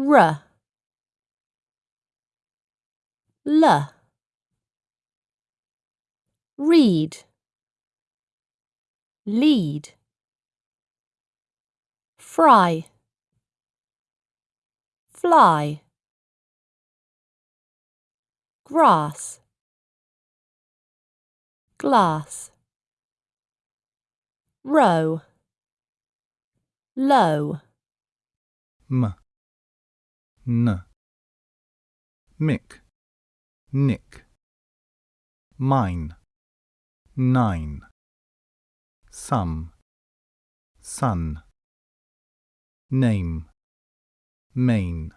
r. L. Read. Lead. Fry. Fly. Grass. Glass. Row. Low. M, n, mick, nick, mine, nine, some, sun, name, main.